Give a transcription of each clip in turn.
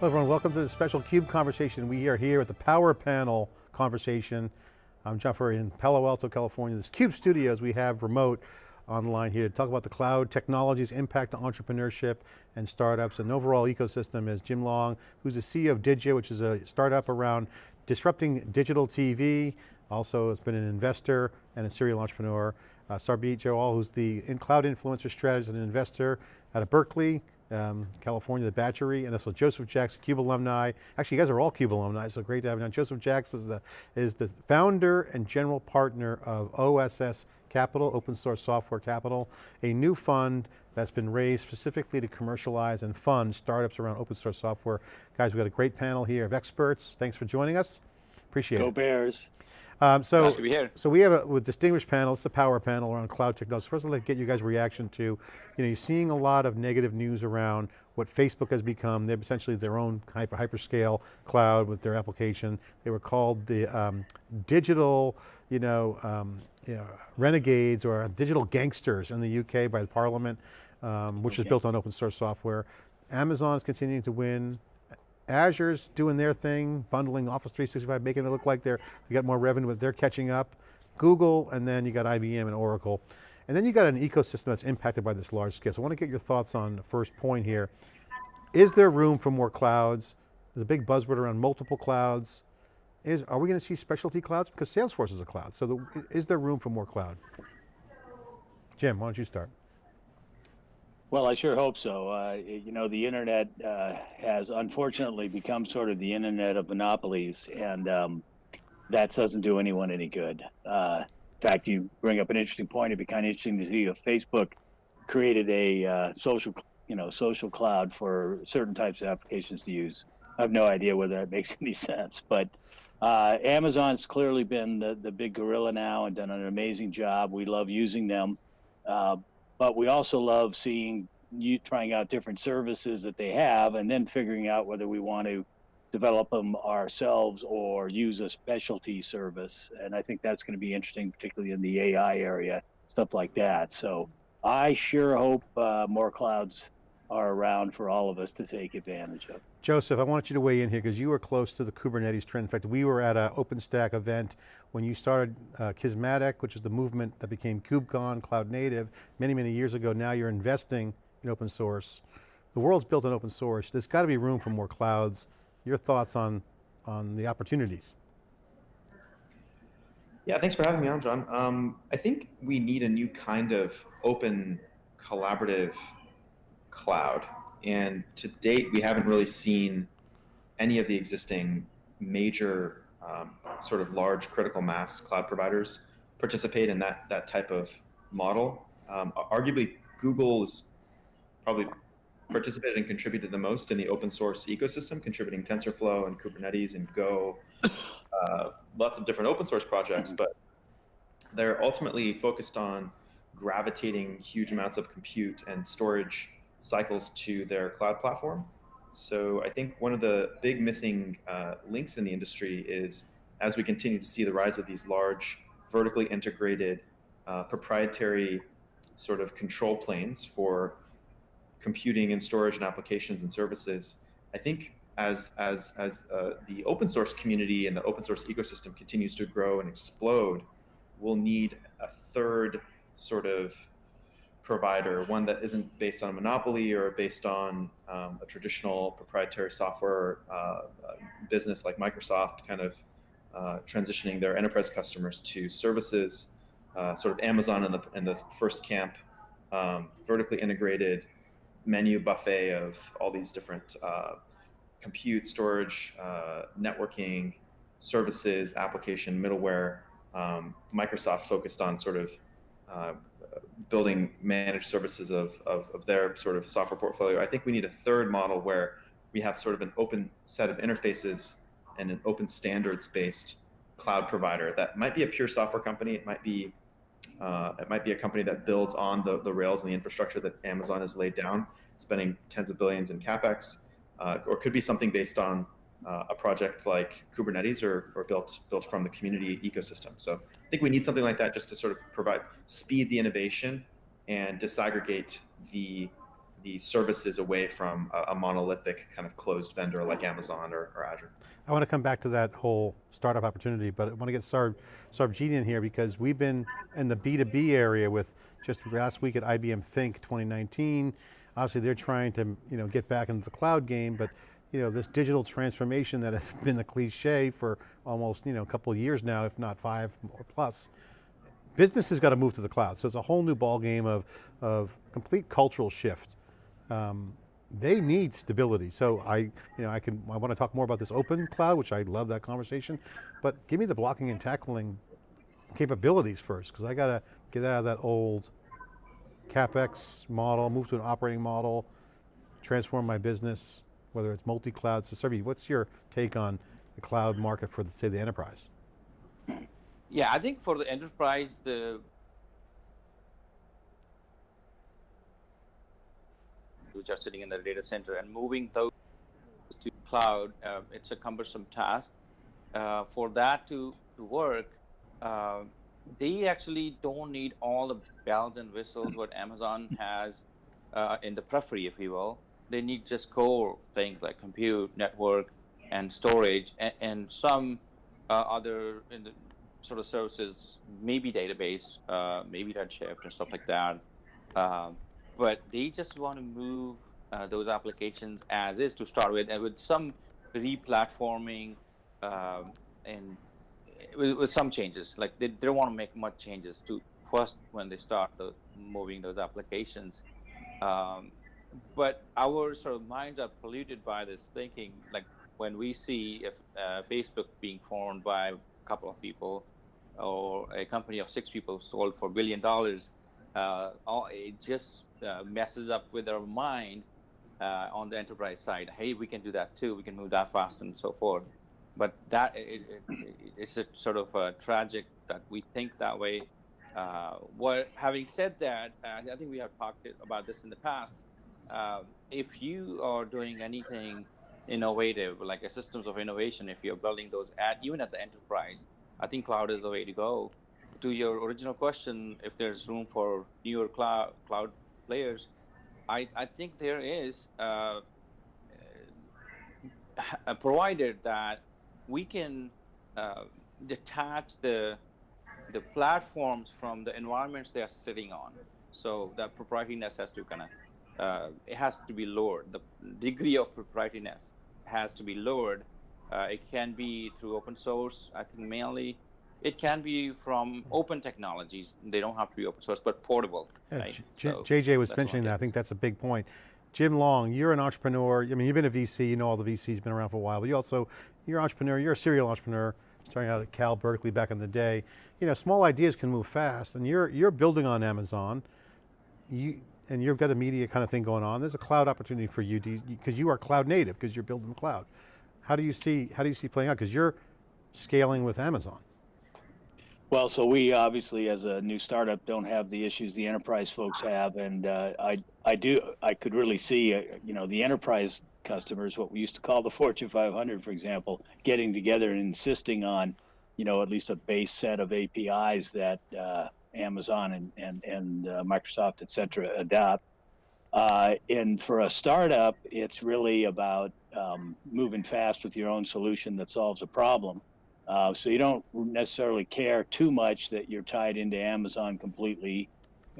Hello everyone, welcome to the special CUBE conversation. We are here at the Power Panel conversation. I'm John Furrier in Palo Alto, California. This CUBE Studios we have remote online here to talk about the cloud technologies impact on entrepreneurship and startups and overall ecosystem is Jim Long, who's the CEO of Didja, which is a startup around disrupting digital TV. Also has been an investor and a serial entrepreneur. Uh, Sarbjeet Johal, who's the in cloud influencer strategist and investor out of Berkeley, um, California, the Batchery, and also Joseph Jacks, CUBE alumni. Actually, you guys are all CUBE alumni, so great to have you on. Joseph Jacks is the, is the founder and general partner of OSS Capital, Open Source Software Capital, a new fund that's been raised specifically to commercialize and fund startups around open source software. Guys, we've got a great panel here of experts. Thanks for joining us. Appreciate Go it. Go Bears. Um, so, nice to be here. so we have a with distinguished panel, it's the power panel around cloud technology. First, I'd like to get you guys' reaction to, you know, you're seeing a lot of negative news around what Facebook has become. They're essentially their own hyper, hyperscale cloud with their application. They were called the um, digital, you know, um, you know, renegades or digital gangsters in the UK by the parliament, um, which okay. is built on open source software. Amazon is continuing to win. Azure's doing their thing, bundling Office 365, making it look like they're, they got more revenue, but they're catching up. Google, and then you got IBM and Oracle. And then you got an ecosystem that's impacted by this large scale. So I want to get your thoughts on the first point here. Is there room for more clouds? There's a big buzzword around multiple clouds. Is, are we going to see specialty clouds? Because Salesforce is a cloud. So the, is there room for more cloud? Jim, why don't you start? Well, I sure hope so. Uh, you know, the internet uh, has unfortunately become sort of the internet of monopolies, and um, that doesn't do anyone any good. Uh, in fact, you bring up an interesting point. It'd be kind of interesting to see if Facebook created a uh, social, you know, social cloud for certain types of applications to use. I have no idea whether that makes any sense, but uh, Amazon's clearly been the, the big gorilla now and done an amazing job. We love using them. But we also love seeing you trying out different services that they have and then figuring out whether we want to develop them ourselves or use a specialty service. And I think that's going to be interesting, particularly in the AI area, stuff like that. So I sure hope uh, more clouds are around for all of us to take advantage of. Joseph, I want you to weigh in here because you were close to the Kubernetes trend. In fact, we were at an OpenStack event when you started uh, Kismatic, which is the movement that became KubeCon, Cloud Native, many, many years ago. Now you're investing in open source. The world's built on open source. There's got to be room for more clouds. Your thoughts on, on the opportunities? Yeah, thanks for having me on, John. Um, I think we need a new kind of open collaborative cloud. And to date, we haven't really seen any of the existing major um, sort of large critical mass cloud providers participate in that, that type of model. Um, arguably, Google has probably participated and contributed the most in the open source ecosystem, contributing TensorFlow and Kubernetes and Go, uh, lots of different open source projects, but they're ultimately focused on gravitating huge amounts of compute and storage cycles to their cloud platform. So I think one of the big missing uh, links in the industry is as we continue to see the rise of these large vertically integrated uh, proprietary sort of control planes for computing and storage and applications and services, I think as as as uh, the open source community and the open source ecosystem continues to grow and explode, we'll need a third sort of provider, one that isn't based on a monopoly or based on um, a traditional proprietary software uh, uh, business like Microsoft, kind of uh, transitioning their enterprise customers to services, uh, sort of Amazon in the in the first camp, um, vertically integrated menu buffet of all these different uh, compute, storage, uh, networking, services, application, middleware. Um, Microsoft focused on sort of building managed services of, of, of, their sort of software portfolio. I think we need a third model where we have sort of an open set of interfaces and an open standards based cloud provider that might be a pure software company. It might be uh, it might be a company that builds on the, the rails and the infrastructure that Amazon has laid down, spending tens of billions in capex, uh, or could be something based on uh, a project like Kubernetes or, or built built from the community ecosystem. So think we need something like that just to sort of provide speed the innovation and disaggregate the the services away from a, a monolithic kind of closed vendor like Amazon or, or Azure. I want to come back to that whole startup opportunity, but I want to get Sarb, Sarbjeet in here because we've been in the B2B area with just last week at IBM Think 2019. Obviously they're trying to you know, get back into the cloud game, but you know, this digital transformation that has been the cliche for almost you know, a couple of years now, if not five or plus, business has got to move to the cloud. So it's a whole new ballgame of, of complete cultural shift. Um, they need stability. So I, you know, I can, I want to talk more about this open cloud, which I love that conversation, but give me the blocking and tackling capabilities first, because I got to get out of that old CapEx model, move to an operating model, transform my business, whether it's multi-cloud. So Sarbi, what's your take on the cloud market for, the, say, the enterprise? Yeah, I think for the enterprise, the which are sitting in the data center and moving those to cloud, uh, it's a cumbersome task. Uh, for that to, to work, uh, they actually don't need all the bells and whistles what Amazon has uh, in the periphery, if you will. They need just core things like compute, network, and storage, and, and some uh, other sort of services, maybe database, uh, maybe Redshift and stuff like that. Um, but they just want to move uh, those applications as is to start with, and with some re-platforming um, and with, with, some changes. Like they, they don't want to make much changes to first when they start the, moving those applications. Um, but our sort of minds are polluted by this thinking. Like when we see if uh, Facebook being formed by a couple of people, or a company of six people sold for a billion dollars, uh, all, it just uh, messes up with our mind uh, on the enterprise side. Hey, we can do that too. We can move that fast and so forth. But that it, it, it's a sort of a tragic that we think that way. Uh, what having said that, uh, I think we have talked about this in the past. Uh, if you are doing anything innovative, like a systems of innovation, if you're building those at even at the enterprise, I think cloud is the way to go. To your original question, if there's room for newer cloud cloud players, I, I think there is, uh, provided that we can uh, detach the the platforms from the environments they are sitting on. So that proprietariness has to of uh, it has to be lowered. The degree of proprietariness has to be lowered. Uh, it can be through open source, I think mainly. It can be from open technologies. They don't have to be open source, but portable. Yeah, right? so JJ was mentioning that. I think that's a big point. Jim Long, you're an entrepreneur. I mean, you've been a VC, you know all the VCs, been around for a while, but you also, you're an entrepreneur, you're a serial entrepreneur, starting out at Cal Berkeley back in the day. You know, small ideas can move fast, and you're, you're building on Amazon. You, and you've got a media kind of thing going on. There's a cloud opportunity for you because you, are cloud native because you're building the cloud. How do you see how do you see playing out? Because you're scaling with Amazon. Well, so we obviously, as a new startup, don't have the issues the enterprise folks have, and uh, I I do I could really see uh, you know the enterprise customers, what we used to call the Fortune 500, for example, getting together and insisting on you know at least a base set of APIs that uh, Amazon and and and uh, Microsoft, et cetera, adopt. Uh, and for a startup, it's really about um, moving fast with your own solution that solves a problem. Uh, so you don't necessarily care too much that you're tied into Amazon completely,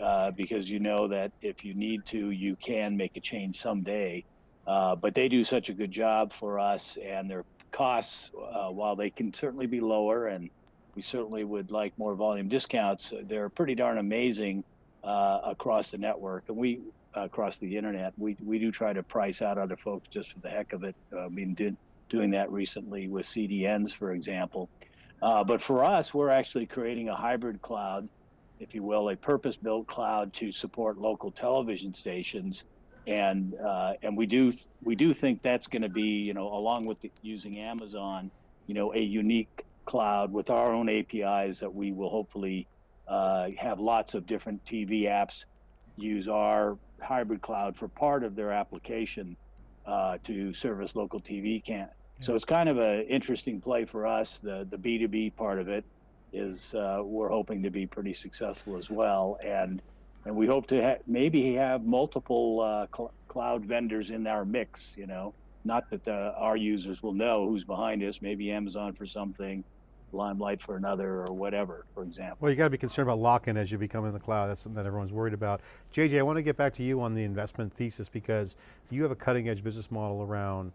uh, because you know that if you need to, you can make a change someday. Uh, but they do such a good job for us, and their costs, uh, while they can certainly be lower and we certainly would like more volume discounts. They're pretty darn amazing uh, across the network, and we across the internet. We we do try to price out other folks just for the heck of it. Uh, mean, did, doing that recently with CDNs, for example. Uh, but for us, we're actually creating a hybrid cloud, if you will, a purpose-built cloud to support local television stations, and uh, and we do we do think that's going to be, you know, along with the, using Amazon, you know, a unique cloud with our own APIs that we will hopefully uh, have lots of different TV apps use our hybrid cloud for part of their application uh, to service local TV can. Yeah. So it's kind of an interesting play for us. The the B2B part of it is uh, we're hoping to be pretty successful as well. And and we hope to ha- maybe have multiple uh, cl- cloud vendors in our mix. You know, not that the, our users will know who's behind us. Maybe Amazon for something, Limelight for another, or whatever. For example. Well, you got to be concerned about lock-in as you become in the cloud. That's something that everyone's worried about. JJ, I want to get back to you on the investment thesis because you have a cutting edge business model around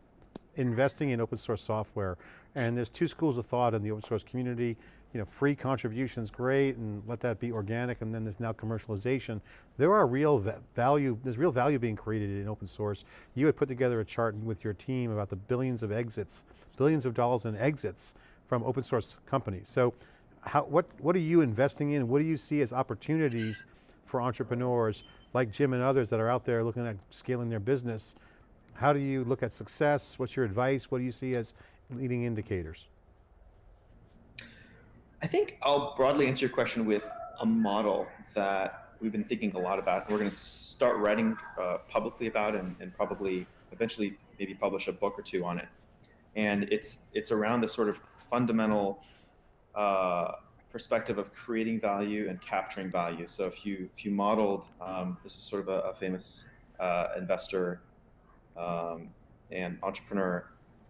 investing in open source software. And there's two schools of thought in the open source community. You know, free contributions, great, and let that be organic, and then there's now commercialization. There are real value, there's real value being created in open source. You had put together a chart with your team about the billions of exits, billions of dollars in exits from open source companies. So how, what, what are you investing in? What do you see as opportunities for entrepreneurs like Jim and others that are out there looking at scaling their business? How do you look at success? What's your advice? What do you see as leading indicators? I think I'll broadly answer your question with a model that we've been thinking a lot about. We're going to start writing uh, publicly about and, and probably eventually maybe publish a book or two on it. And it's it's around the sort of fundamental uh, perspective of creating value and capturing value. So if you if you modeled, um, this is sort of a, a famous uh, investor um, and entrepreneur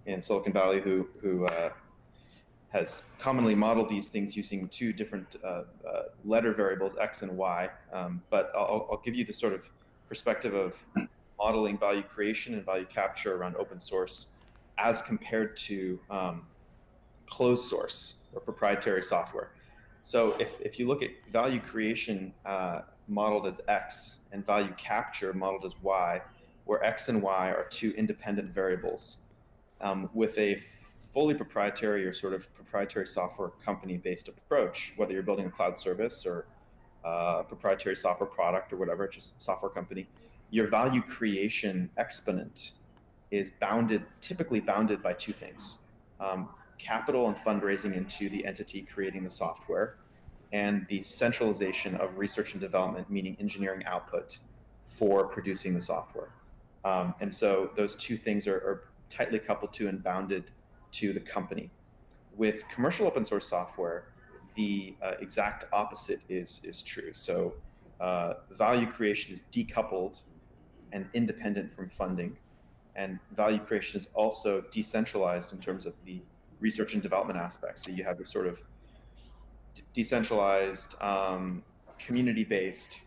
in Silicon Valley who who uh, has commonly modeled these things using two different uh, uh, letter variables, x and y. Um, but I'll, I'll give you the sort of perspective of modeling value creation and value capture around open source as compared to um, closed source or proprietary software. So if, if you look at value creation uh, modeled as x and value capture modeled as y, where x and y are two independent variables um, with a fully proprietary or sort of proprietary software company based approach, whether you're building a cloud service or uh, proprietary software product or whatever, just software company, your value creation exponent is bounded, typically bounded by two things um, capital and fundraising into the entity creating the software, and the centralization of research and development, meaning engineering output for producing the software. Um, and so those two things are, are tightly coupled to and bounded to the company. With commercial open source software, the uh, exact opposite is is true. So uh, value creation is decoupled and independent from funding, and value creation is also decentralized in terms of the research and development aspects. So you have this sort of decentralized, um, community-based,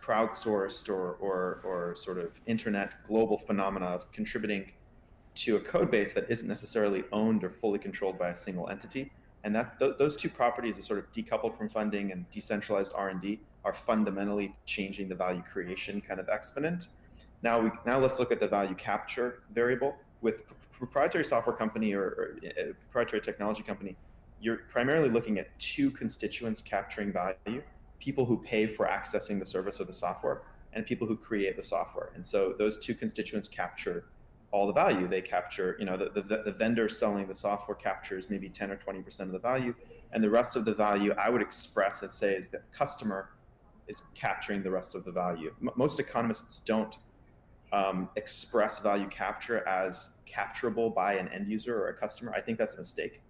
crowdsourced, or, or or sort of internet global phenomena of contributing to a code base that isn't necessarily owned or fully controlled by a single entity. And that th those two properties are sort of decoupled from funding and decentralized R&D are fundamentally changing the value creation kind of exponent. Now we now let's look at the value capture variable with proprietary software company or, or a proprietary technology company. You're primarily looking at two constituents capturing value: people who pay for accessing the service or the software, and people who create the software. And so those two constituents capture all the value. They capture, you know, the, the, the vendor selling the software captures maybe 10 or 20% of the value. And the rest of the value I would express and say is that the customer is capturing the rest of the value. M most economists don't um, express value capture as capturable by an end user or a customer. I think that's a mistake.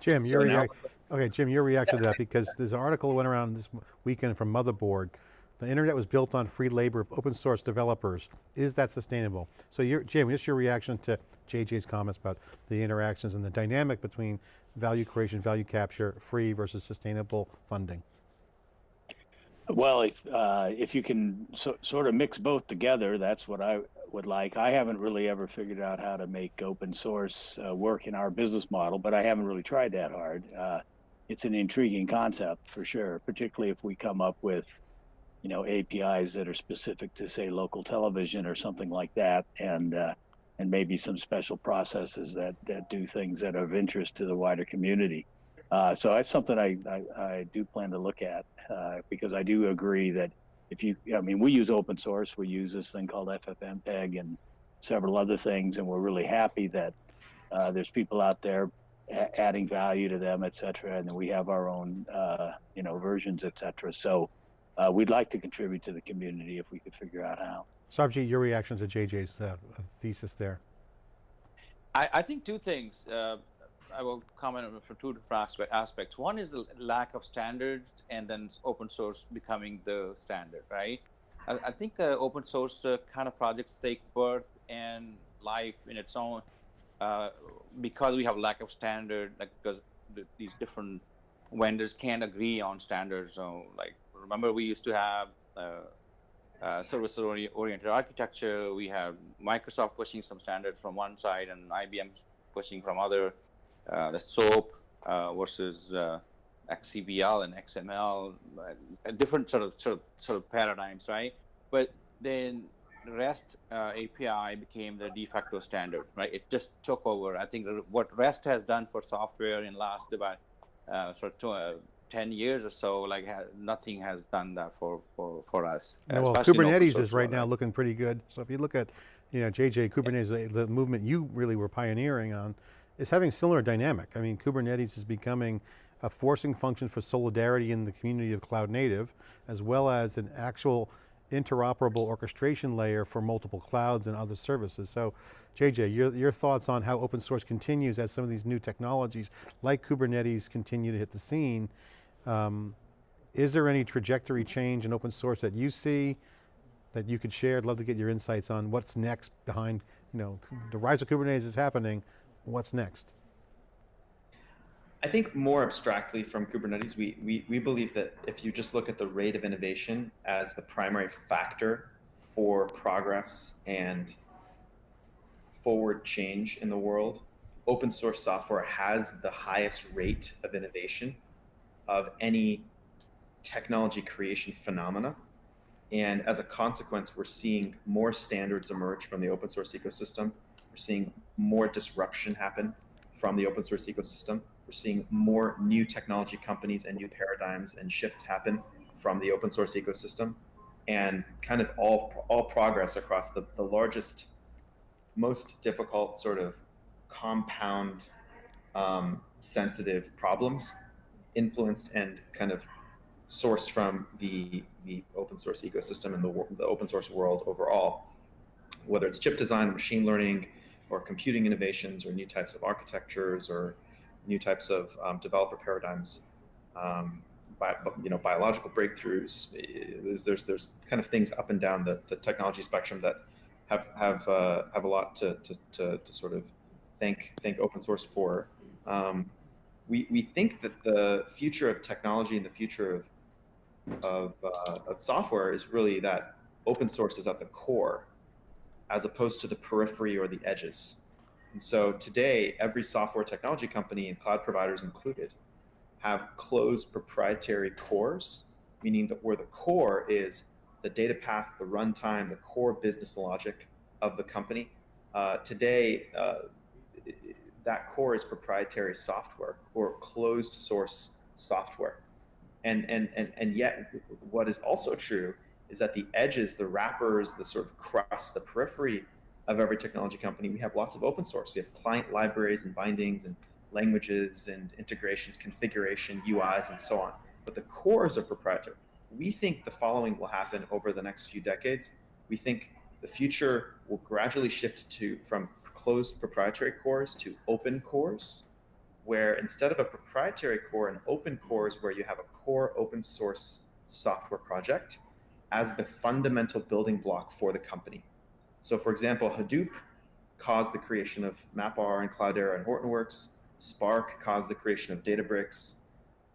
Jim, So your now- okay, Jim, your reaction to that because there's an article that went around this weekend from Motherboard. The internet was built on free labor of open source developers. Is that sustainable? So your, Jim, what's your reaction to JJ's comments about the interactions and the dynamic between value creation, value capture, free versus sustainable funding? Well, if uh, if you can so, sort of mix both together, that's what I would like. I haven't really ever figured out how to make open source uh, work in our business model, but I haven't really tried that hard. Uh, it's an intriguing concept for sure, particularly if we come up with, you know, APIs that are specific to say local television or something like that, and uh, and maybe some special processes that that do things that are of interest to the wider community. Uh, so that's something I, I, I do plan to look at uh, because I do agree that if you, I mean, we use open source, we use this thing called FFmpeg and several other things, and we're really happy that uh, there's people out there a- adding value to them, et cetera, and then we have our own, uh, you know, versions, et cetera. So uh, we'd like to contribute to the community if we could figure out how. Sabji, your reaction to JJ's uh, thesis there? I, I think two things. I will comment on from two different aspects. One is the lack of standards, and then open source becoming the standard, right? I, I think uh, open source uh, kind of projects take birth and life in its own uh, because we have lack of standard, like because th- these different vendors can't agree on standards. So, like, remember we used to have uh, uh, service-oriented architecture. We have Microsoft pushing some standards from one side and IBM pushing from other. Uh, the SOAP uh, versus uh, XCBL and XML, uh, different sort of sort of sort of paradigms, right? But then REST uh, API became the de facto standard, right? It just took over. I think what REST has done for software in last about uh, sort of two, uh, 10 years or so, like ha- nothing has done that for, for, for us. Yeah, well, especially in open Kubernetes is right now looking pretty good. So if you look at, you know, JJ, Kubernetes, the movement you really were pioneering on, is having similar dynamic. I mean, Kubernetes is becoming a forcing function for solidarity in the community of cloud native, as well as an actual interoperable orchestration layer for multiple clouds and other services. So JJ, your, your thoughts on how open source continues as some of these new technologies like Kubernetes continue to hit the scene. Um, is there any trajectory change in open source that you see that you could share? I'd love to get your insights on what's next behind, you know, the rise of Kubernetes is happening, what's next? I think more abstractly from Kubernetes, we, we, we believe that if you just look at the rate of innovation as the primary factor for progress and forward change in the world, open source software has the highest rate of innovation of any technology creation phenomena. And as a consequence, we're seeing more standards emerge from the open source ecosystem. We're seeing more disruption happen from the open source ecosystem. We're seeing more new technology companies and new paradigms and shifts happen from the open source ecosystem. And kind of all, all progress across the, the largest, most difficult sort of compound um, sensitive problems influenced and kind of sourced from the the open source ecosystem and the, the open source world overall, whether it's chip design, machine learning, or computing innovations, or new types of architectures, or new types of um, developer paradigms, um, bi- you know, biological breakthroughs. eh, There's, there's kind of things up and down the, the technology spectrum that have have uh, have a lot to, to, to, to sort of thank thank open source for. Um, we, we think that the future of technology and the future of of, uh, of software is really that open source is at the core as opposed to the periphery or the edges. And so today, every software technology company and cloud providers included have closed proprietary cores, meaning that where the core is the data path, the runtime, the core business logic of the company. Uh, today, uh, that core is proprietary software or closed source software. And, and, and, and yet, what is also true is that the edges, the wrappers, the sort of crust, the periphery of every technology company, we have lots of open source. We have client libraries and bindings and languages and integrations, configuration, UIs, and so on. But the cores are proprietary. We think the following will happen over the next few decades. We think the future will gradually shift to from closed proprietary cores to open cores, where instead of a proprietary core, an open core is where you have a core open source software project as the fundamental building block for the company. So, for example, Hadoop caused the creation of MapR and Cloudera and Hortonworks. Spark caused the creation of Databricks.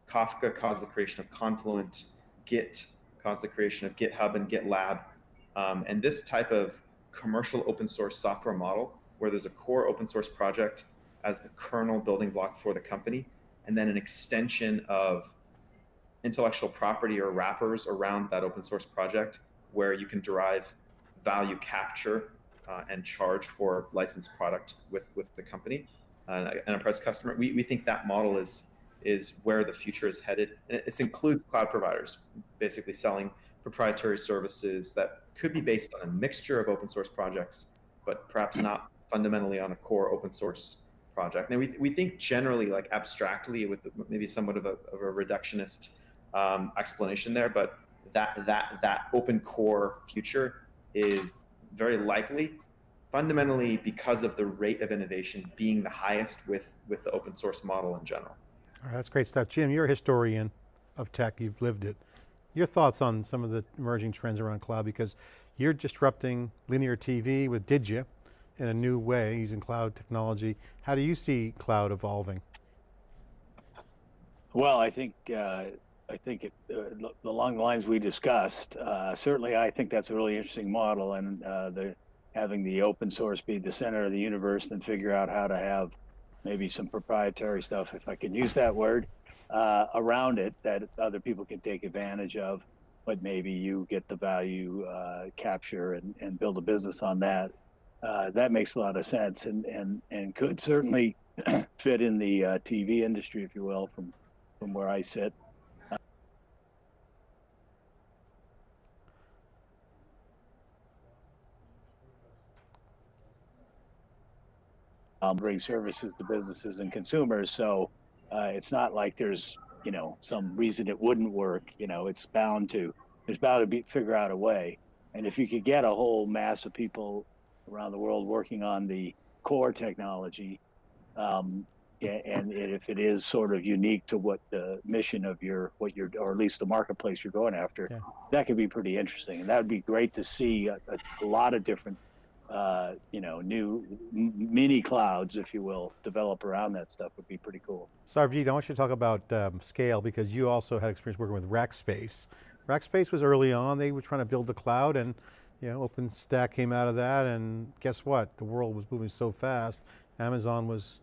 Kafka caused the creation of Confluent. Git caused the creation of GitHub and GitLab. Um, and this type of commercial open source software model, where there's a core open source project as the kernel building block for the company, and then an extension of intellectual property or wrappers around that open source project where you can derive value capture uh, and charge for licensed product with, with the company, uh, enterprise customer. We, we think that model is is where the future is headed. And it, includes cloud providers, basically selling proprietary services that could be based on a mixture of open source projects, but perhaps not fundamentally on a core open source project. And we, we think generally, like abstractly, with maybe somewhat of a, of a reductionist um, explanation there, but that that that open core future is very likely fundamentally because of the rate of innovation being the highest with, with the open source model in general. All right, that's great stuff. Jim, you're a historian of tech, you've lived it. Your thoughts on some of the emerging trends around cloud because you're disrupting linear TV with Didja in a new way using cloud technology. How do you see cloud evolving? Well, I think uh, I think it, uh, along the lines we discussed. Uh, certainly, I think that's a really interesting model, and uh, the having the open source be the center of the universe, and figure out how to have maybe some proprietary stuff, if I can use that word, uh, around it that other people can take advantage of. But maybe you get the value uh, capture and, and build a business on that. that makes a lot of sense, and and and could certainly fit in the TV industry, if you will, from from where I sit. Um, bring services to businesses and consumers. So uh, it's not like there's, you know, some reason it wouldn't work. You know, it's bound to, there's bound to be figure out a way. And if you could get a whole mass of people around the world working on the core technology, um, and if it is sort of unique to what the mission of your what you're or at least the marketplace you're going after Yeah. that could be pretty interesting and that would be great to see a, a lot of different uh, you know new mini clouds if you will develop around that stuff would be pretty cool Sarvjit, I want you to talk about um, scale because you also had experience working with Rackspace. Rackspace was early on, they were trying to build the cloud and you know, OpenStack came out of that and guess what? The world was moving so fast. Amazon was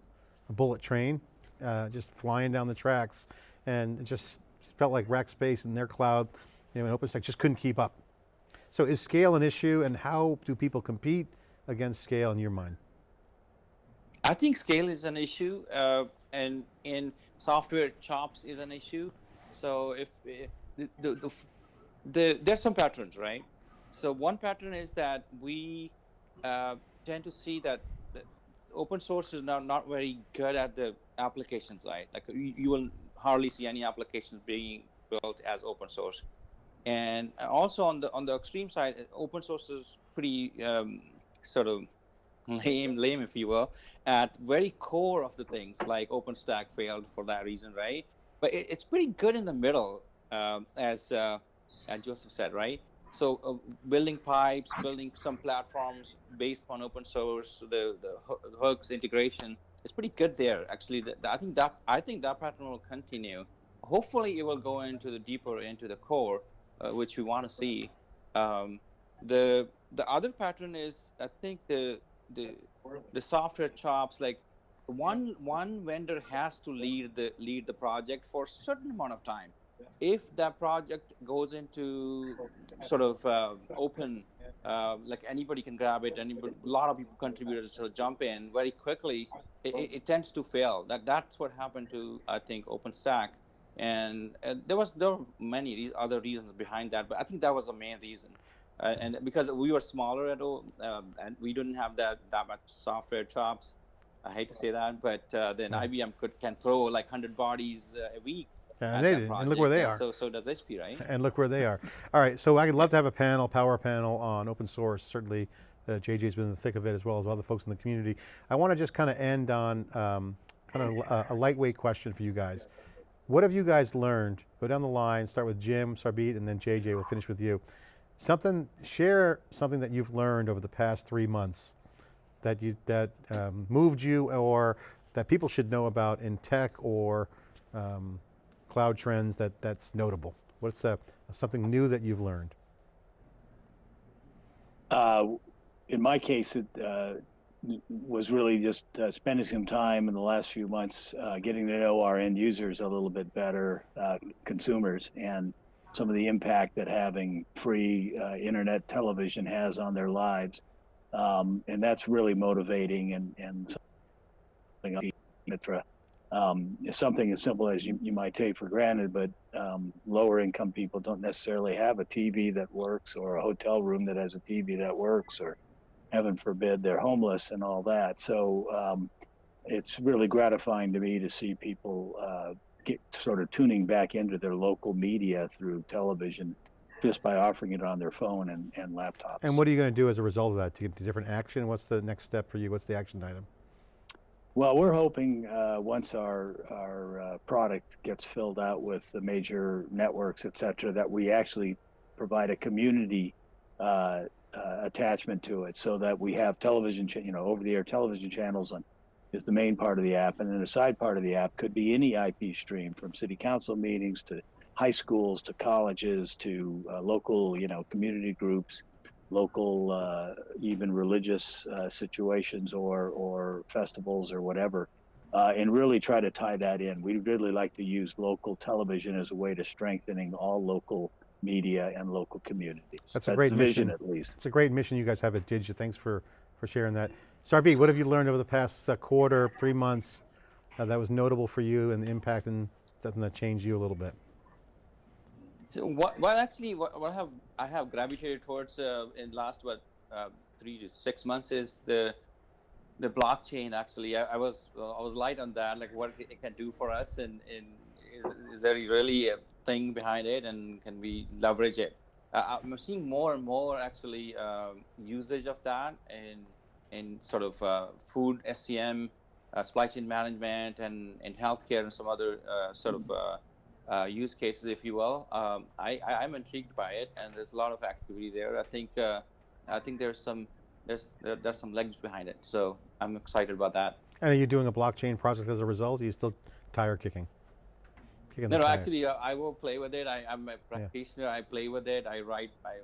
a bullet train, uh, just flying down the tracks and it just felt like Rackspace and their cloud, you know, and OpenStack just couldn't keep up. So is scale an issue and how do people compete against scale in your mind? I think scale is an issue, uh, and in software, chops is an issue. So if the, the, the, the there's some patterns, right? So one pattern is that we uh, tend to see that open source is now not very good at the application side. Like you, you will hardly see any applications being built as open source. And also on the on the extreme side, open source is pretty um, sort of lame, lame if you will, at very core of the things like OpenStack failed for that reason, right? But it, it's pretty good in the middle, um, as uh, as Joseph said, right? So uh, building pipes, building some platforms based on open source, the the hooks integration is pretty good there. Actually, the, the, I think that I think that pattern will continue. Hopefully, it will go into the deeper into the core, which we want to see. Um, the the other pattern is I think the the the software chops like one one vendor has to lead the lead the project for a certain amount of time. If that project goes into sort of uh, open uh, like anybody can grab it anybody, a lot of people contributors will jump in very quickly it, it, it, tends to fail. That that's what happened to i think openstack and uh, there was there were many other reasons behind that but i think that was the main reason uh, and because we were smaller at all, um, and we didn't have that that much software chops. I hate to say that, but uh, then Yeah. IBM could can throw like hundred bodies uh, a week. Yeah, and they did, and look where they are. So so does HP, right? And look where they are. All right, so I'd love to have a panel, power panel on open source. Certainly, uh, JJ's been in the thick of it as well as other folks in the community. I want to just kind of end on um, kind of a, a lightweight question for you guys. What have you guys learned? Go down the line, start with Jim, Sarbjeet, and then JJ, we'll finish with you. Something, share something that you've learned over the past three months that you that um, moved you or that people should know about in tech or um, cloud trends that that's notable. What's uh, something new that you've learned? uh, in my case it uh, was really just uh, spending some time in the last few months uh, getting to know our end users a little bit better uh, consumers and some of the impact that having free uh, internet television has on their lives. Um, and that's really motivating and, and something um, something as simple as you, you might take for granted, but um, lower income people don't necessarily have a TV that works or a hotel room that has a TV that works or heaven forbid they're homeless and all that. So um, it's really gratifying to me to see people uh, get sort of tuning back into their local media through television just by offering it on their phone and, and laptops. And what are you going to do as a result of that? To get to different action? What's the next step for you? What's the action item? Well, we're hoping uh, once our our uh, product gets filled out with the major networks, et cetera, that we actually provide a community uh, uh, attachment to it, so that we have television, you know, over-the-air television channels on is the main part of the app, and then the side part of the app could be any IP stream, from city council meetings to high schools to colleges to uh, local, you know, community groups local, uh, even religious uh, situations or or festivals or whatever, uh, and really try to tie that in. We really like to use local television as a way to strengthening all local media and local communities. That's a great vision, mission. at least. It's a great mission you guys have at Didja. Thanks for, for sharing that. Sarbi, what have you learned over the past uh, quarter, three months uh, that was notable for you and the impact and something that changed you a little bit? So what, what actually what, what have I have gravitated towards uh, in last what uh, three to six months is the the blockchain. Actually, I, I was uh, I was light on that, like what it can do for us, and, and is is there really a thing behind it, and can we leverage it? Uh, I'm seeing more and more actually um, usage of that in in sort of uh, food SCM, uh, supply chain management, and and healthcare, and some other uh, sort of uh, uh, use cases, if you will. Um, I, I'm intrigued by it, and there's a lot of activity there. I think uh, I think there's some there's there, there's some legs behind it, so I'm excited about that. And are you doing a blockchain project as a result? Are you still tire kicking? Kicking No, the no, actually, uh, I will play with it. I, I'm a practitioner. I play with it. I write my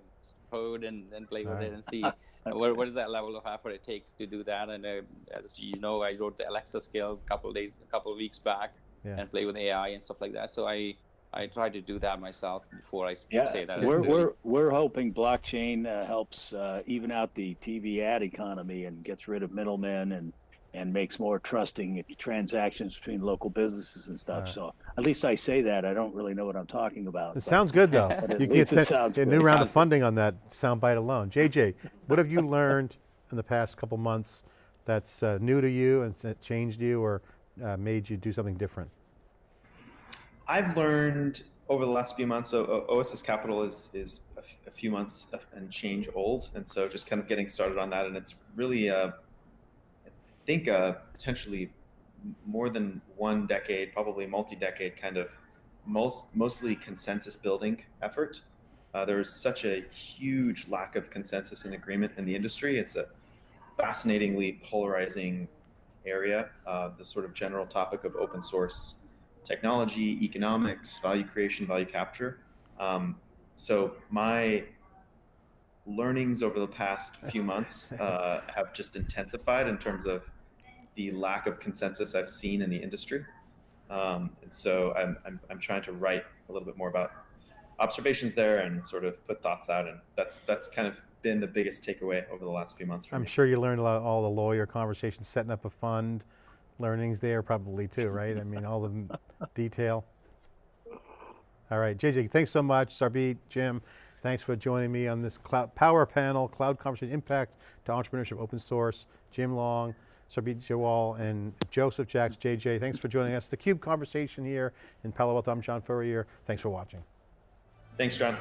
code and then play with Alright. it and see what, what is that level of effort it takes to do that. And uh, as you know, I wrote the Alexa skill a couple of days, a couple of weeks back, Yeah. and play with AI and stuff like that. So I I try to do that myself before I Yeah, say that. we're, we're, we're hoping blockchain uh, helps uh, even out the TV ad economy and gets rid of middlemen and, and makes more trusting transactions between local businesses and stuff. Right. So at least I say that. I don't really know what I'm talking about. It but- sounds good though. You get it a good. new round of funding on that soundbite alone. JJ, what have you learned in the past couple months that's uh, new to you and that changed you or uh, made you do something different? I've learned over the last few months. So OSS Capital is is a, f- a few months and change old, and so just kind of getting started on that, and it's really, uh, I think, uh, potentially more than one decade, probably multi-decade kind of most mostly consensus building effort. Uh, there's such a huge lack of consensus and agreement in the industry. It's a fascinatingly polarizing area. Uh, the sort of general topic of open source technology, economics, value creation, value capture. Um, so my learnings over the past few months uh, have just intensified in terms of the lack of consensus I've seen in the industry. Um, and so I'm, I'm, I'm trying to write a little bit more about observations there and sort of put thoughts out. And that's, that's kind of been the biggest takeaway over the last few months I'm me. sure you learned a lot, all the lawyer conversations, setting up a fund, learnings there probably too, right? I mean, all the detail. All right, JJ, thanks so much. Sarbjeet, Jim, thanks for joining me on this cloud power panel, cloud conversation impact to entrepreneurship, open source. Jim Long, Sarbjeet Johal, and Joseph Jacks, JJ, thanks for joining us. The CUBE conversation here in Palo Alto. I'm John Furrier. Thanks for watching. Thanks, John.